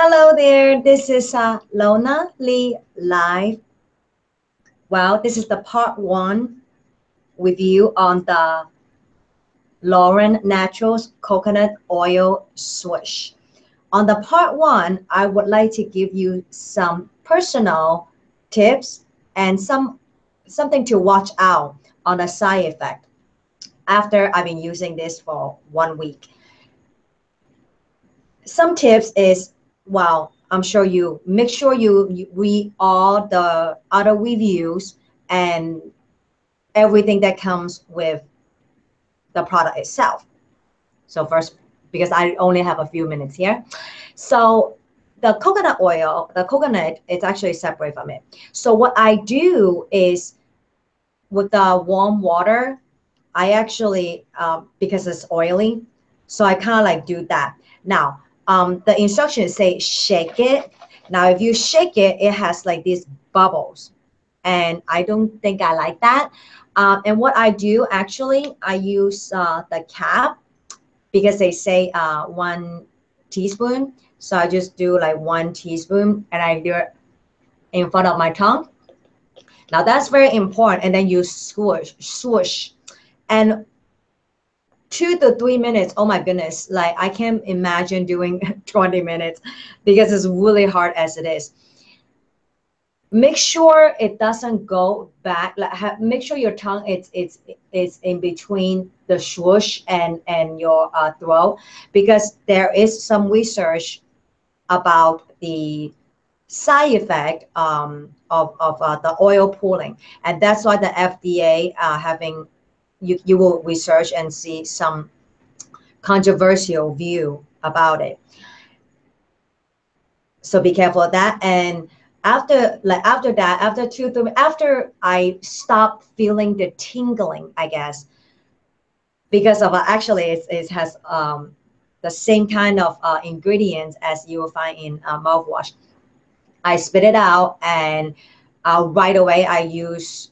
Hello there, this is uh, Lona Lee Live. Well, this is the part one with you on the Lauren Naturals Coconut Oil Swish. On the part one, I would like to give you some personal tips and some something to watch out on a side effect after I've been using this for one week. Some tips is well, I'm sure you make sure you, you read all the other reviews and everything that comes with the product itself. So first, because I only have a few minutes here. So the coconut oil, the coconut, it's actually separate from it. So what I do is with the warm water, I actually, um, because it's oily, so I kind of like do that. Now, um, the instructions say shake it. Now, if you shake it, it has like these bubbles. And I don't think I like that. Um, and what I do actually, I use uh, the cap because they say uh, one teaspoon. So I just do like one teaspoon and I do it in front of my tongue. Now that's very important. And then you swoosh, swoosh. And two to three minutes oh my goodness like i can't imagine doing 20 minutes because it's really hard as it is. Make sure it doesn't go back like have, make sure your tongue it's it's it's in between the swoosh and and your uh, throat because there is some research about the side effect um, of, of uh, the oil pulling and that's why the fda uh, having you, you will research and see some controversial view about it. So be careful of that. And after like after that, after two, three, after I stopped feeling the tingling, I guess, because of uh, actually it, it has um, the same kind of uh, ingredients as you will find in uh, mouthwash. I spit it out and uh, right away I use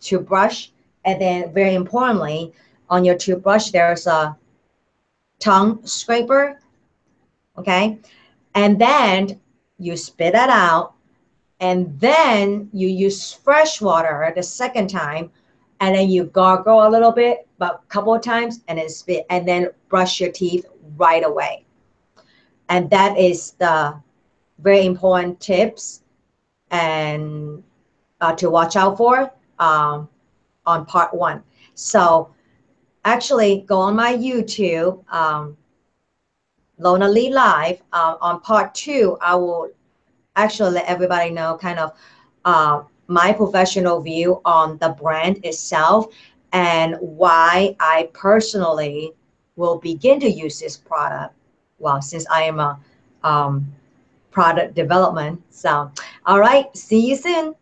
toothbrush and then very importantly, on your toothbrush, there's a tongue scraper, okay? And then you spit that out and then you use fresh water the second time and then you gargle a little bit, but a couple of times and then spit and then brush your teeth right away. And that is the very important tips and uh, to watch out for. Um, on part one. So actually go on my YouTube, um, Lona Lee Live. Uh, on part two, I will actually let everybody know kind of uh, my professional view on the brand itself and why I personally will begin to use this product. Well, since I am a um, product development. So, all right, see you soon.